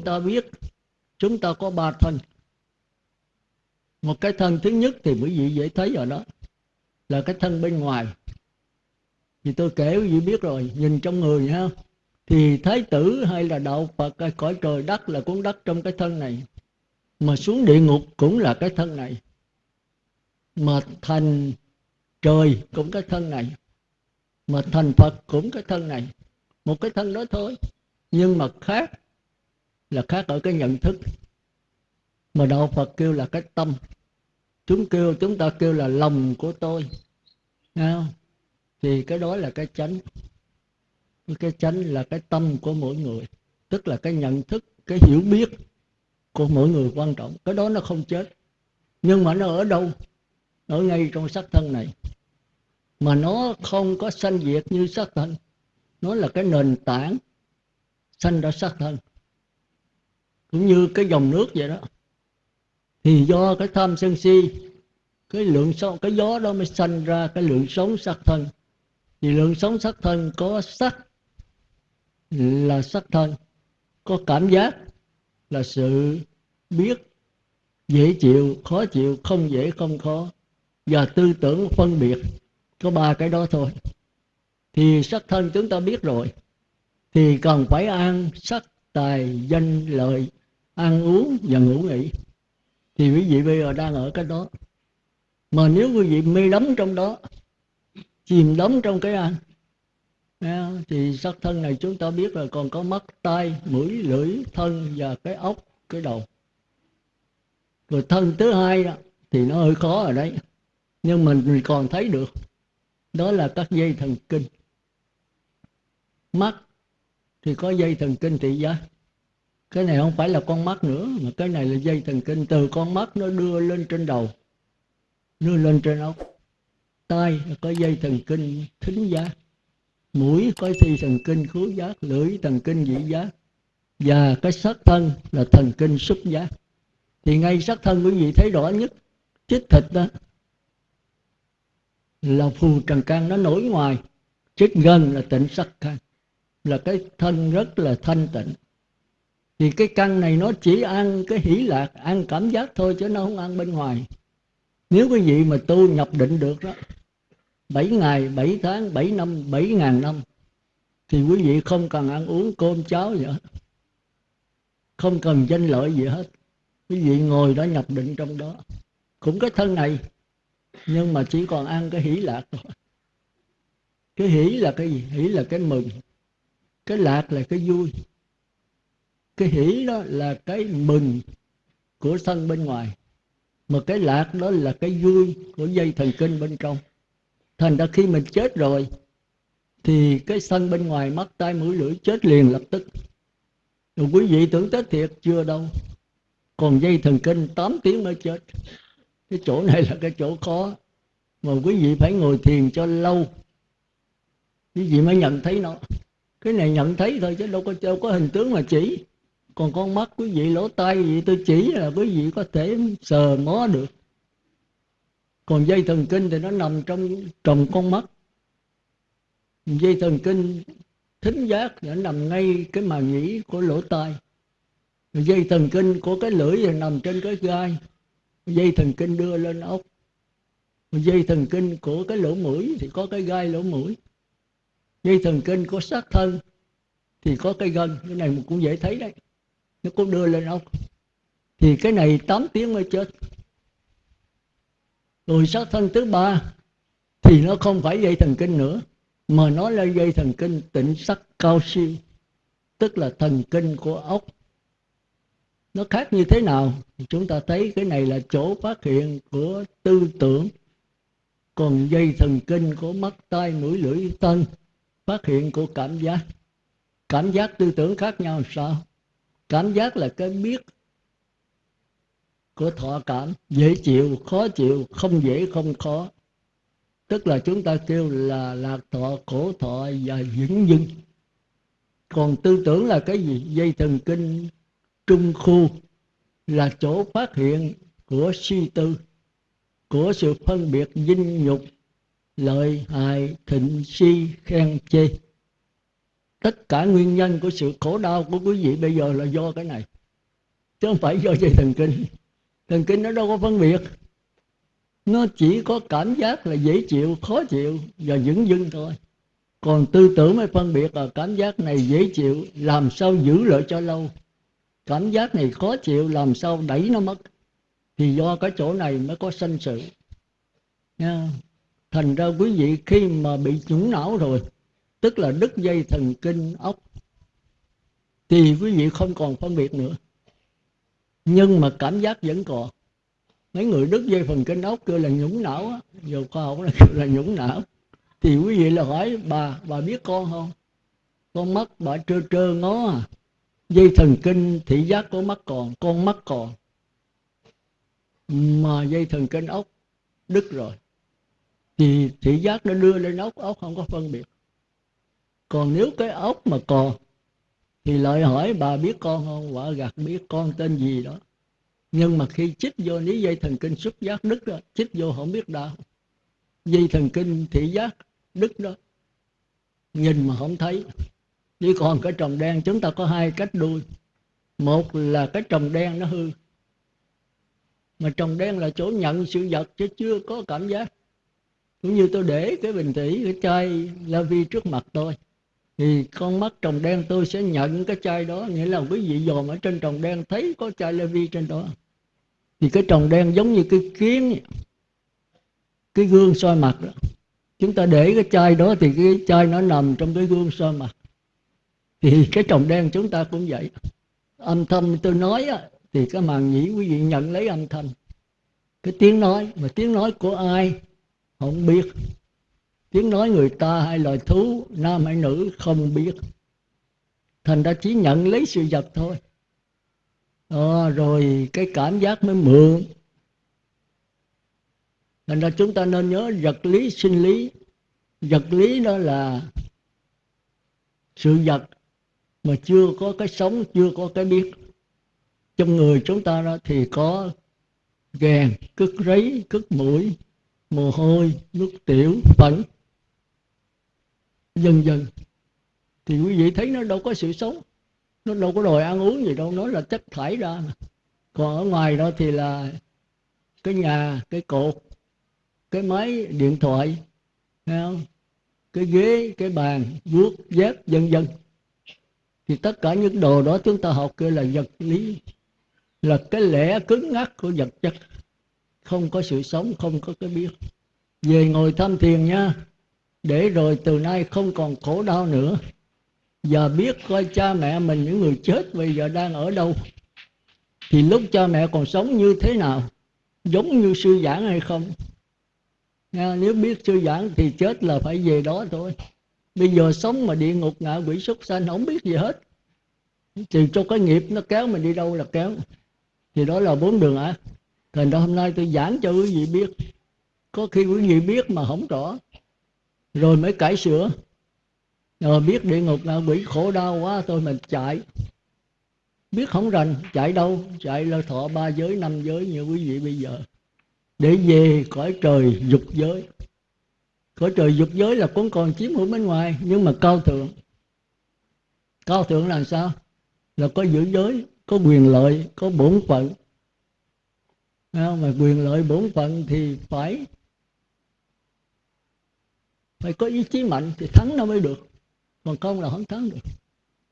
chúng ta biết, chúng ta có ba thân. Một cái thân thứ nhất thì quý vị dễ thấy rồi đó, là cái thân bên ngoài. Thì tôi kể quý vị biết rồi, nhìn trong người ha, thì thái tử hay là đạo phật hay cõi trời đất là cuốn đất trong cái thân này, mà xuống địa ngục cũng là cái thân này, mà thành trời cũng cái thân này, mà thành phật cũng cái thân này. Một cái thân đó thôi, nhưng mà khác là khác ở cái nhận thức. Mà đạo phật kêu là cái tâm. Chúng kêu, chúng ta kêu là lòng của tôi. Nghe không? thì cái đó là cái chánh. Cái chánh là cái tâm của mỗi người. Tức là cái nhận thức, cái hiểu biết của mỗi người quan trọng. Cái đó nó không chết. Nhưng mà nó ở đâu? Ở ngay trong sắc thân này. Mà nó không có sanh diệt như sắc thân. Nó là cái nền tảng sanh ra sắc thân cũng như cái dòng nước vậy đó. Thì do cái tham sân si, cái lượng sống cái gió đó mới sanh ra cái lượng sống sắc thân. Thì lượng sống sắc thân có sắc là sắc thân, có cảm giác là sự biết, dễ chịu, khó chịu, không dễ, không khó. Và tư tưởng phân biệt, có ba cái đó thôi. Thì sắc thân chúng ta biết rồi, thì cần phải ăn sắc tài danh lợi ăn uống và ngủ nghỉ. Thì quý vị bây giờ đang ở cái đó. Mà nếu quý vị mê đắm trong đó chìm đắm trong cái ăn thì sắc thân này chúng ta biết là còn có mắt tai mũi lưỡi thân và cái ốc cái đầu. Rồi thân thứ hai đó, thì nó hơi khó ở đấy. Nhưng mình còn thấy được đó là các dây thần kinh. Mắt thì có dây thần kinh thị giác cái này không phải là con mắt nữa, mà cái này là dây thần kinh từ con mắt nó đưa lên trên đầu, đưa lên trên óc tai có dây thần kinh thính giác, mũi có dây thần kinh khứu giác, lưỡi thần kinh vị giác, và cái sắc thân là thần kinh xúc giác. Thì ngay sắc thân quý vị thấy rõ nhất, chích thịt đó, là phù trần can nó nổi ngoài, chích gần là tịnh sắc can, là cái thân rất là thanh tịnh thì cái căn này nó chỉ ăn cái hỷ lạc ăn cảm giác thôi chứ nó không ăn bên ngoài. Nếu quý vị mà tu nhập định được đó 7 ngày, 7 tháng, 7 năm, 7 ngàn năm Thì quý vị không cần ăn uống cơm cháo gì hết. Không cần danh lợi gì hết. Quý vị ngồi đó nhập định trong đó. Cũng cái thân này Nhưng mà chỉ còn ăn cái hỷ lạc thôi. Cái hỷ là cái gì? Hỷ là cái mừng. Cái lạc là cái vui. Cái hỷ đó là cái mừng của thân bên ngoài Mà cái lạc đó là cái vui của dây thần kinh bên trong. Thành ra khi mình chết rồi Thì cái sân bên ngoài mắt tay mũi lưỡi chết liền lập tức. Rồi quý vị tưởng tết thiệt chưa đâu Còn dây thần kinh 8 tiếng mới chết. Cái chỗ này là cái chỗ khó Mà quý vị phải ngồi thiền cho lâu. Quý vị mới nhận thấy nó. Cái này nhận thấy thôi chứ đâu có, đâu có hình tướng mà chỉ. Còn con mắt quý vị, lỗ tai gì tôi chỉ là quý vị có thể sờ mó được. Còn dây thần kinh thì nó nằm trong trồng con mắt. Dây thần kinh thính giác nó nằm ngay cái màng nhĩ của lỗ tai. Dây thần kinh của cái lưỡi thì nằm trên cái gai. Dây thần kinh đưa lên ốc. Dây thần kinh của cái lỗ mũi thì có cái gai lỗ mũi. Dây thần kinh của sát thân thì có cái gân. Cái này cũng dễ thấy đấy nó cũng đưa lên ốc thì cái này 8 tiếng mới chết. Rồi sát thân thứ ba, thì nó không phải dây thần kinh nữa, mà nó là dây thần kinh tịnh sắc cao siêu, tức là thần kinh của ốc. Nó khác như thế nào? Chúng ta thấy cái này là chỗ phát hiện của tư tưởng. Còn dây thần kinh của mắt, tai, mũi, lưỡi, thân, phát hiện của cảm giác. Cảm giác tư tưởng khác nhau, sao? Cảm giác là cái biết của thọ cảm. Dễ chịu, khó chịu, không dễ, không khó. Tức là chúng ta kêu là lạc thọ, khổ thọ và vĩnh dưng. Còn tư tưởng là cái gì? Dây thần kinh trung khu là chỗ phát hiện của suy tư, của sự phân biệt dinh nhục, lợi hại, thịnh si, khen chê tất cả nguyên nhân của sự khổ đau của quý vị bây giờ là do cái này. Chứ không phải do dây thần kinh. Thần kinh nó đâu có phân biệt. Nó chỉ có cảm giác là dễ chịu, khó chịu và dững dưng thôi. Còn tư tưởng mới phân biệt là cảm giác này dễ chịu, làm sao giữ lại cho lâu. Cảm giác này khó chịu, làm sao đẩy nó mất. Thì do cái chỗ này mới có sanh sự. Nha. Thành ra quý vị khi mà bị nhũng não rồi tức là đứt dây thần kinh ốc. Thì quý vị không còn phân biệt nữa. Nhưng mà cảm giác vẫn còn. Mấy người đứt dây thần kinh ốc kêu là nhũng não á. Giờ khoa học là kêu là nhũng não. Thì quý vị là hỏi, bà bà biết con không? Con mắt bà trơ trơ ngó à. Dây thần kinh thị giác của mắt còn, con mắt còn. Mà dây thần kinh ốc đứt rồi. Thì thị giác nó đưa lên ốc ốc không có phân biệt còn nếu cái ốc mà còn, thì lại hỏi bà biết con không? Quả gạt biết con tên gì đó. Nhưng mà khi chích vô lý dây thần kinh xuất giác đứt đó, chích vô không biết đau. Dây thần kinh thị giác đứt đó, nhìn mà không thấy. Chỉ còn cái trồng đen, chúng ta có hai cách đuôi. Một là cái trồng đen nó hư. Mà trồng đen là chỗ nhận sự vật chứ chưa có cảm giác. Cũng như tôi để cái bình thủy cái chai la vi trước mặt tôi thì con mắt trồng đen tôi sẽ nhận cái chai đó. Nghĩa là quý vị dòm ở trên trồng đen thấy có chai Levi vi trên đó. Thì cái trồng đen giống như cái kiến cái gương soi mặt đó. Chúng ta để cái chai đó thì cái chai nó nằm trong cái gương soi mặt. Thì cái trồng đen chúng ta cũng vậy. Âm thanh tôi nói á, thì cái màn nhĩ quý vị nhận lấy âm thanh cái tiếng nói mà tiếng nói của ai không biết tiếng nói người ta hay loài thú nam hay nữ không biết. Thành ra chỉ nhận lấy sự vật thôi. À, rồi cái cảm giác mới mượn. Thành ra chúng ta nên nhớ vật lý sinh lý. Vật lý đó là sự vật mà chưa có cái sống chưa có cái biết. Trong người chúng ta đó thì có gèn cứt rấy cứt mũi mồ hôi nước tiểu phấn dần dần. Thì quý vị thấy nó đâu có sự sống. Nó đâu có đòi ăn uống gì đâu, nó là chất thải ra còn ở ngoài đó thì là cái nhà, cái cột, cái máy điện thoại không? cái ghế, cái bàn, vuốt, dép vân vân thì tất cả những đồ đó chúng ta học kêu là vật lý, là cái lẽ cứng ngắc của vật chất. Không có sự sống, không có cái biết. Về ngồi thăm thiền nha để rồi từ nay không còn khổ đau nữa. Và biết coi cha mẹ mình những người chết bây giờ đang ở đâu. Thì lúc cha mẹ còn sống như thế nào? Giống như sư giảng hay không? Nha, nếu biết sư giảng thì chết là phải về đó thôi. Bây giờ sống mà địa ngục ngạ quỷ súc sanh không biết gì hết. Thì cho cái nghiệp nó kéo mình đi đâu là kéo. Thì đó là bốn đường ác. Thành ra hôm nay tôi giảng cho quý vị biết. Có khi quý vị biết mà không rõ rồi mới cải sửa. Rồi biết địa ngục ngạ quỷ khổ đau quá, tôi mình chạy. Biết không rành, chạy đâu? Chạy là thọ ba giới, năm giới, như quý vị bây giờ. Để về cõi trời dục giới. Cõi trời dục giới là cũng còn chiếm hữu bên ngoài, nhưng mà cao thượng. Cao thượng là sao? Là có giữ giới, có quyền lợi, có bổn phận. Mà quyền lợi, bổn phận thì phải phải có ý chí mạnh thì thắng nó mới được. Còn không là không thắng được.